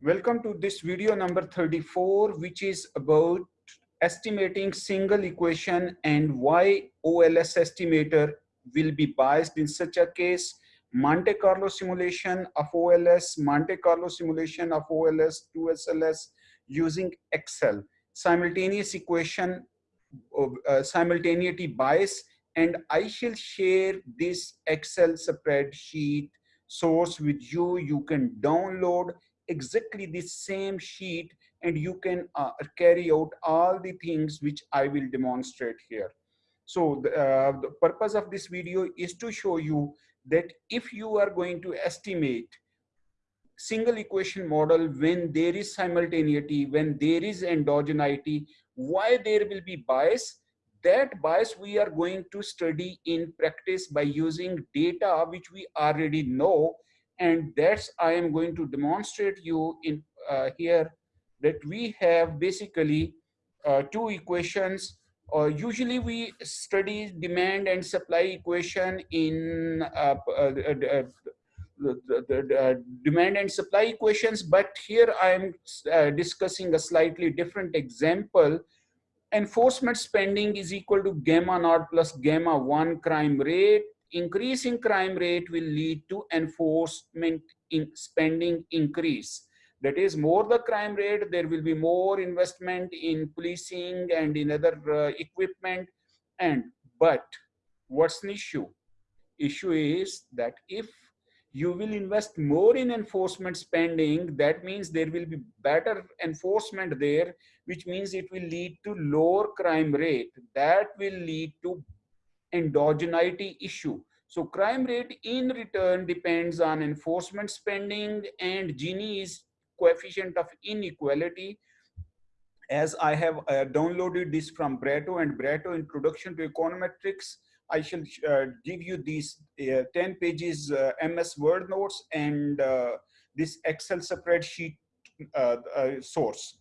Welcome to this video number 34, which is about estimating single equation and why OLS estimator will be biased in such a case. Monte Carlo simulation of OLS, Monte Carlo simulation of OLS 2SLS using Excel, simultaneous equation, uh, simultaneity bias, and I shall share this Excel spreadsheet source with you. You can download exactly the same sheet and you can uh, carry out all the things which I will demonstrate here. So the, uh, the purpose of this video is to show you that if you are going to estimate single equation model when there is simultaneity, when there is endogeneity, why there will be bias, that bias we are going to study in practice by using data which we already know and that's I am going to demonstrate you in uh, here that we have basically uh, two equations. Uh, usually we study demand and supply equation in uh, uh, uh, the, the, the, demand and supply equations, but here I am discussing a slightly different example. Enforcement spending is equal to gamma naught plus gamma one crime rate increasing crime rate will lead to enforcement in spending increase. That is more the crime rate, there will be more investment in policing and in other uh, equipment. And, but what's the issue? Issue is that if you will invest more in enforcement spending, that means there will be better enforcement there, which means it will lead to lower crime rate. That will lead to endogeneity issue. So crime rate in return depends on enforcement spending and Gini's coefficient of inequality. As I have uh, downloaded this from Barreto and Barreto Introduction to Econometrics, I shall uh, give you these uh, 10 pages uh, MS Word notes and uh, this Excel spreadsheet uh, source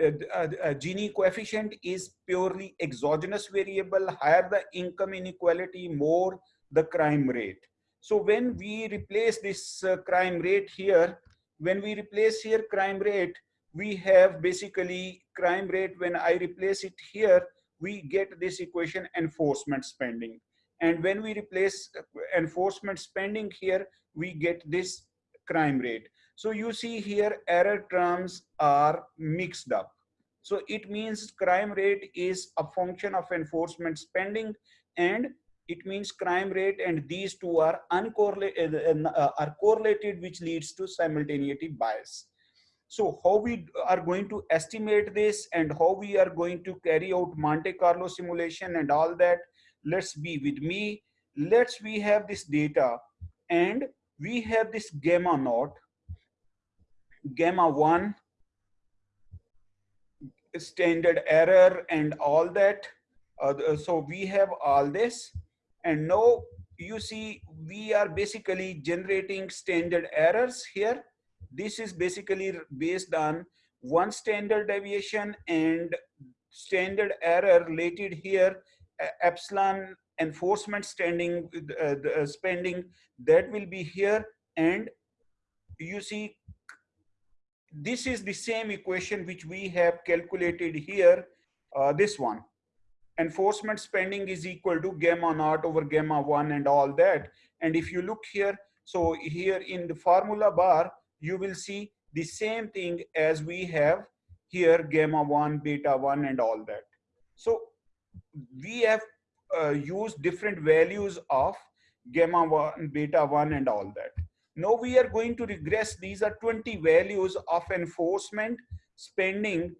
uh, uh, Gini coefficient is purely exogenous variable, higher the income inequality, more the crime rate. So when we replace this uh, crime rate here, when we replace here crime rate, we have basically crime rate, when I replace it here, we get this equation enforcement spending. And when we replace uh, enforcement spending here, we get this crime rate. So you see here error terms are mixed up. So it means crime rate is a function of enforcement spending and it means crime rate and these two are uncorrelated uh, uh, are correlated which leads to simultaneity bias. So how we are going to estimate this and how we are going to carry out Monte Carlo simulation and all that, let's be with me. Let's we have this data and we have this gamma naught gamma 1 standard error and all that. Uh, so we have all this. And now you see we are basically generating standard errors here. This is basically based on one standard deviation and standard error related here epsilon enforcement standing uh, uh, spending that will be here. And you see this is the same equation which we have calculated here, uh, this one. Enforcement spending is equal to gamma naught over gamma 1 and all that. And if you look here, so here in the formula bar, you will see the same thing as we have here gamma 1, beta 1 and all that. So we have uh, used different values of gamma 1, beta 1 and all that. Now we are going to regress. These are 20 values of enforcement, spending,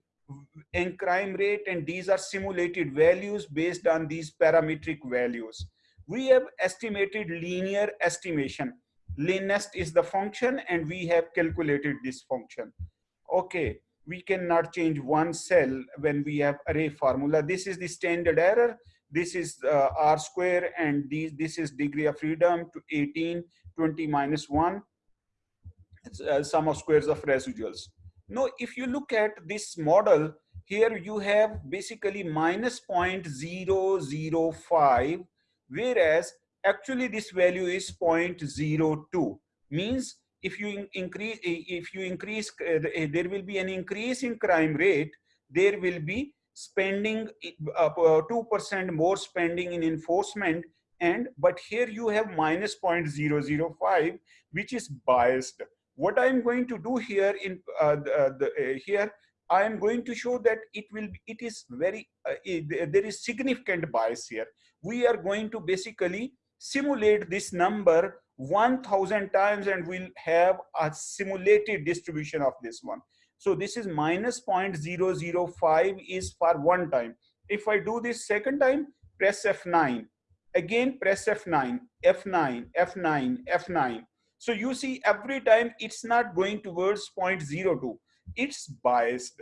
and crime rate, and these are simulated values based on these parametric values. We have estimated linear estimation. LINEST is the function, and we have calculated this function. Okay, we cannot change one cell when we have array formula. This is the standard error. This is uh, R square, and these, this is degree of freedom to 18 20 minus 1 uh, sum of squares of residuals. Now, if you look at this model, here you have basically minus 0.005, whereas actually this value is 0.02, means if you increase, if you increase, uh, there will be an increase in crime rate, there will be spending 2% uh, more spending in enforcement and but here you have minus 0.005 which is biased. What i'm going to do here in uh, the, the uh, here i am going to show that it will it is very uh, it, there is significant bias here. We are going to basically simulate this number 1000 times and we'll have a simulated distribution of this one so this is minus 0.005 is for one time if i do this second time press f9 again press F9, F9, F9, F9. So you see every time it's not going towards 0.02, it's biased.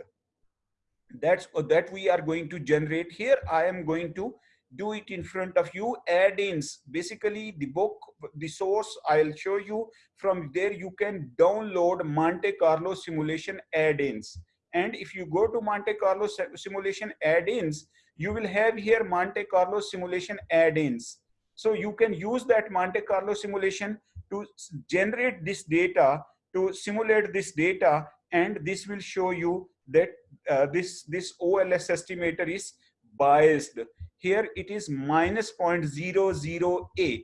That's that we are going to generate here. I am going to do it in front of you add-ins basically the book the source i'll show you from there you can download monte carlo simulation add-ins and if you go to monte carlo simulation add-ins you will have here Monte Carlo simulation add-ins. So you can use that Monte Carlo simulation to generate this data, to simulate this data, and this will show you that uh, this, this OLS estimator is biased. Here it is minus 0.008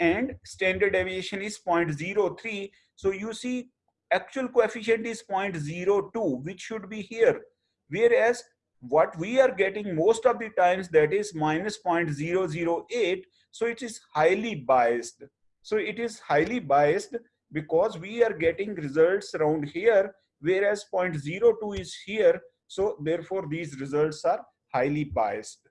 and standard deviation is 0.03. So you see actual coefficient is 0.02, which should be here. Whereas what we are getting most of the times that is minus 0.008 so it is highly biased so it is highly biased because we are getting results around here whereas 0.02 is here so therefore these results are highly biased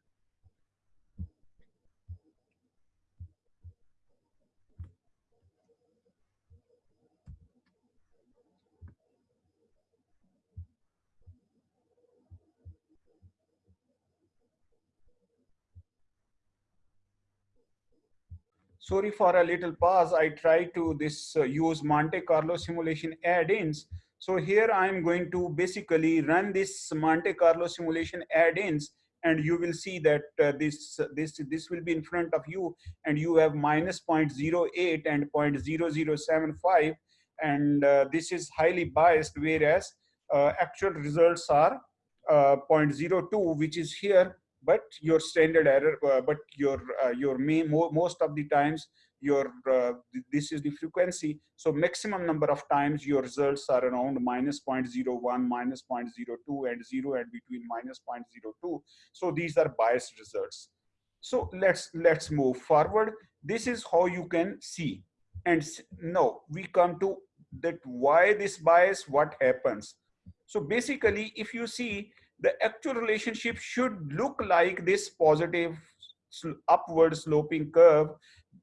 sorry for a little pause. I try to this uh, use Monte Carlo simulation add-ins. So here I'm going to basically run this Monte Carlo simulation add-ins and you will see that uh, this, this, this will be in front of you and you have minus 0.08 and 0.0075 and uh, this is highly biased whereas uh, actual results are uh, 0.02 which is here but your standard error uh, but your uh, your main most of the times your uh, this is the frequency. So maximum number of times your results are around minus 0.01 minus 0.02 and 0 and between minus 0.02 so these are biased results. So let's let's move forward. This is how you can see. And now we come to that why this bias what happens. So basically if you see the actual relationship should look like this positive upward sloping curve,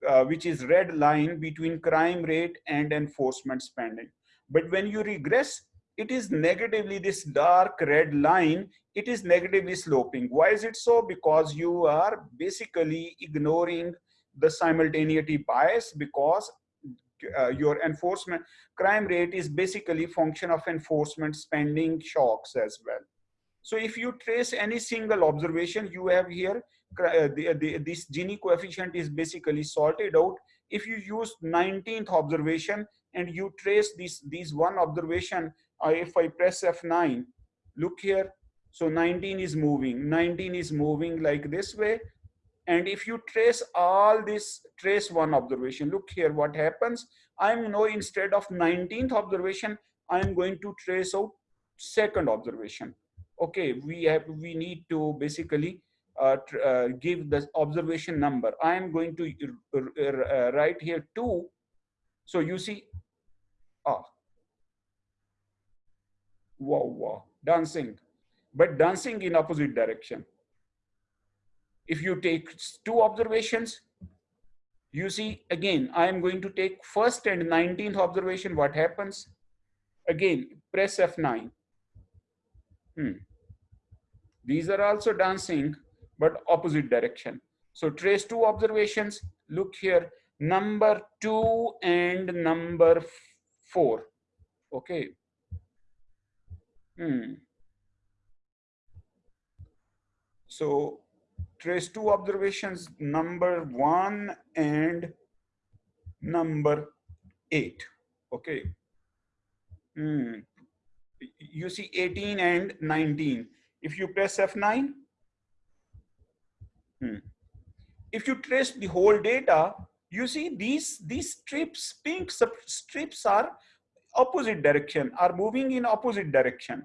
uh, which is red line between crime rate and enforcement spending. But when you regress, it is negatively this dark red line, it is negatively sloping. Why is it so? Because you are basically ignoring the simultaneity bias because uh, your enforcement crime rate is basically function of enforcement spending shocks as well. So if you trace any single observation, you have here, uh, the, the, this Gini coefficient is basically sorted out. If you use 19th observation and you trace this, this one observation, uh, if I press F9, look here, so 19 is moving, 19 is moving like this way. And if you trace all this, trace one observation, look here what happens. I'm now instead of 19th observation, I'm going to trace out second observation okay we have we need to basically uh, uh, give the observation number. I am going to uh, write here 2 so you see ah. Wow wow. Dancing. But dancing in opposite direction. If you take two observations you see again i am going to take first and 19th observation. What happens? Again press f9 hmm. These are also dancing, but opposite direction. So trace two observations. Look here, number two and number four. Okay. Hmm. So trace two observations, number one and number eight. Okay. Hmm. You see 18 and 19. If you press F9, hmm. if you trace the whole data, you see these, these strips, pink strips are opposite direction, are moving in opposite direction.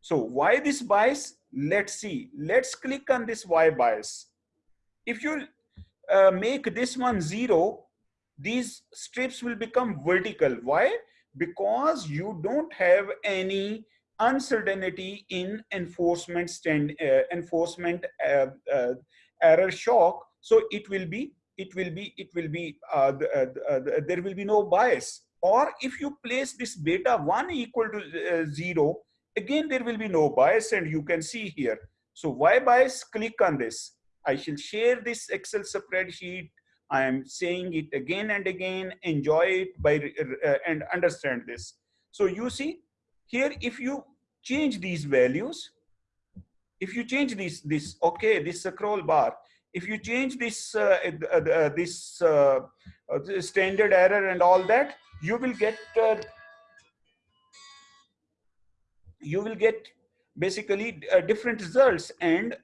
So why this bias? Let's see. Let's click on this Y bias. If you uh, make this one zero, these strips will become vertical. Why? Because you don't have any uncertainty in enforcement stand uh, enforcement uh, uh, error shock. So it will be it will be it will be uh, the, uh, there will be no bias. Or if you place this beta one equal to zero, again there will be no bias, and you can see here. So why bias? Click on this. I shall share this Excel spreadsheet I am saying it again and again, enjoy it by uh, and understand this. So you see here, if you change these values, if you change this, this, okay, this scroll bar, if you change this, uh, uh, uh this uh, uh, standard error and all that, you will get, you will get basically different results. And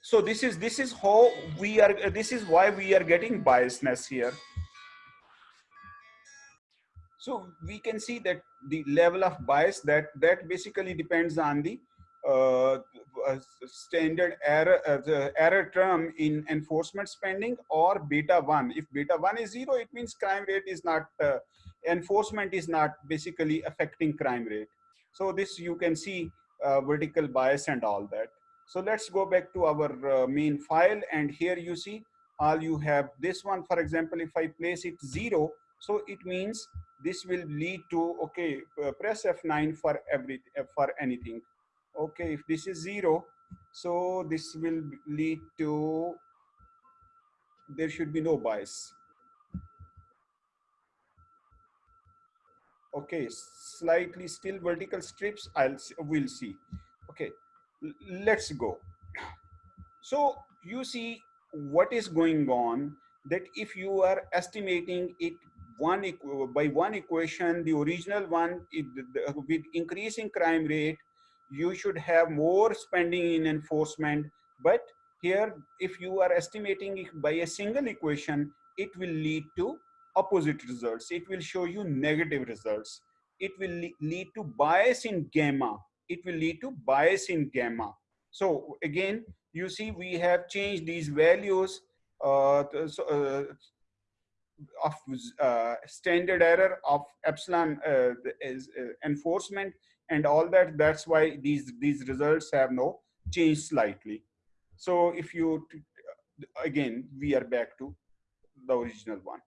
so this is this is how we are this is why we are getting biasness here so we can see that the level of bias that that basically depends on the uh, uh, standard error uh, the error term in enforcement spending or beta 1 if beta 1 is 0 it means crime rate is not uh, enforcement is not basically affecting crime rate. So this you can see uh, vertical bias and all that. So let's go back to our uh, main file and here you see all you have this one, for example, if I place it zero, so it means this will lead to, okay, uh, press F9 for every, uh, for anything. Okay, if this is zero, so this will lead to, there should be no bias. Okay, slightly still vertical strips, I'll, we'll see. Okay, let's go. So you see what is going on that if you are estimating it one by one equation, the original one it, with increasing crime rate, you should have more spending in enforcement. But here, if you are estimating by a single equation, it will lead to opposite results. It will show you negative results. It will lead to bias in gamma it will lead to bias in gamma. So again, you see we have changed these values uh, uh, of uh, standard error of epsilon uh, is uh, enforcement and all that. That's why these these results have no change slightly. So if you again we are back to the original one.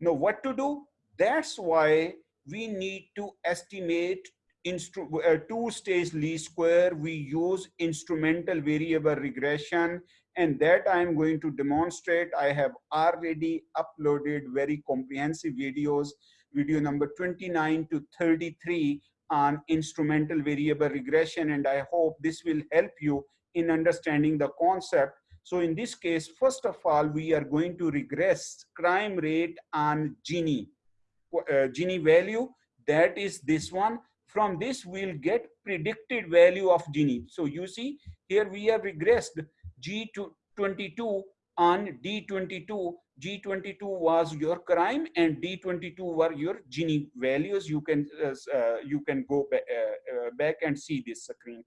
Now what to do? That's why we need to estimate uh, two-stage least square, we use instrumental variable regression, and that I'm going to demonstrate. I have already uploaded very comprehensive videos, video number 29 to 33 on instrumental variable regression, and I hope this will help you in understanding the concept. So in this case, first of all, we are going to regress crime rate on Gini, uh, Gini value, that is this one from this, we'll get predicted value of Gini. So you see, here we have regressed G22 on D22. G22 was your crime and D22 were your Gini values. You can, uh, uh, you can go ba uh, uh, back and see this screen.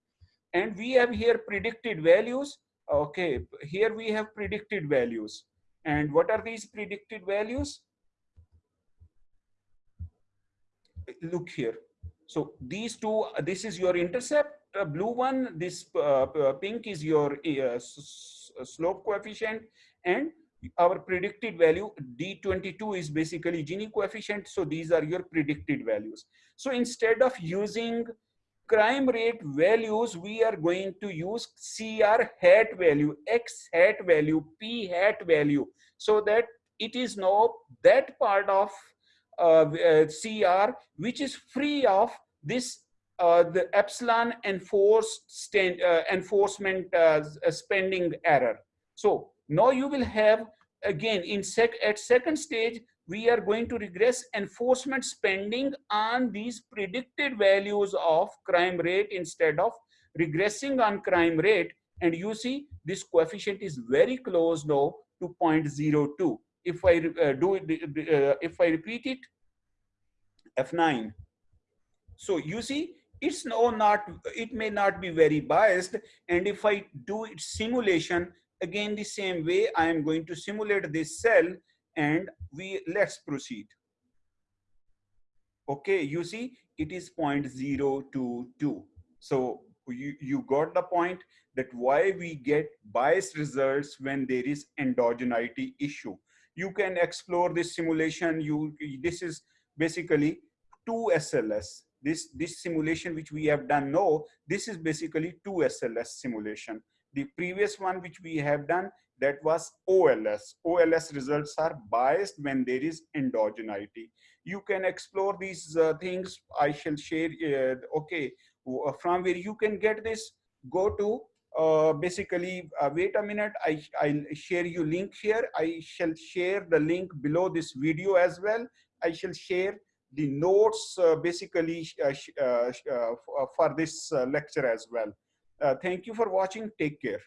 And we have here predicted values. Okay, here we have predicted values. And what are these predicted values? Look here so these two, this is your intercept, uh, blue one, this uh, uh pink is your uh, slope coefficient and our predicted value D22 is basically Gini coefficient. So these are your predicted values. So instead of using crime rate values, we are going to use CR hat value, X hat value, P hat value, so that it is now that part of uh, uh CR, which is free of this uh, the epsilon enforced uh, enforcement uh, spending error. So now you will have again in sec at second stage we are going to regress enforcement spending on these predicted values of crime rate instead of regressing on crime rate. And you see this coefficient is very close now to 0.02. If I uh, do it, uh, if I repeat it, F9. So you see, it's no not, it may not be very biased. And if I do it simulation, again the same way, I am going to simulate this cell and we let's proceed. Okay, you see, it is 0.022. So you, you got the point that why we get biased results when there is endogeneity issue. You can explore this simulation. You This is basically 2 SLS. This, this simulation which we have done now, this is basically 2 SLS simulation. The previous one which we have done, that was OLS. OLS results are biased when there is endogeneity. You can explore these uh, things. I shall share, uh, okay, uh, from where you can get this, go to uh, basically, uh, wait a minute, I, I'll share you link here. I shall share the link below this video as well. I shall share the notes uh, basically uh, uh, for this lecture as well. thank you for watching. Take care.